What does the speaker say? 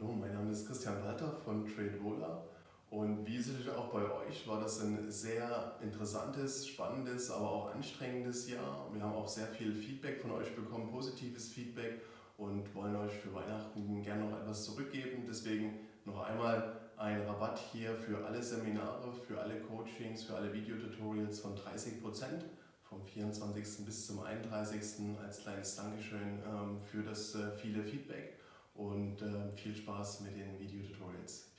Hallo, mein Name ist Christian Walter von TradeVola und wie sicher auch bei euch war das ein sehr interessantes, spannendes, aber auch anstrengendes Jahr. Wir haben auch sehr viel Feedback von euch bekommen, positives Feedback und wollen euch für Weihnachten gerne noch etwas zurückgeben. Deswegen noch einmal ein Rabatt hier für alle Seminare, für alle Coachings, für alle Videotutorials von 30% vom 24. bis zum 31. als kleines Dankeschön ähm, für das äh, viele Feedback und äh, viel Spaß mit den Videotutorials.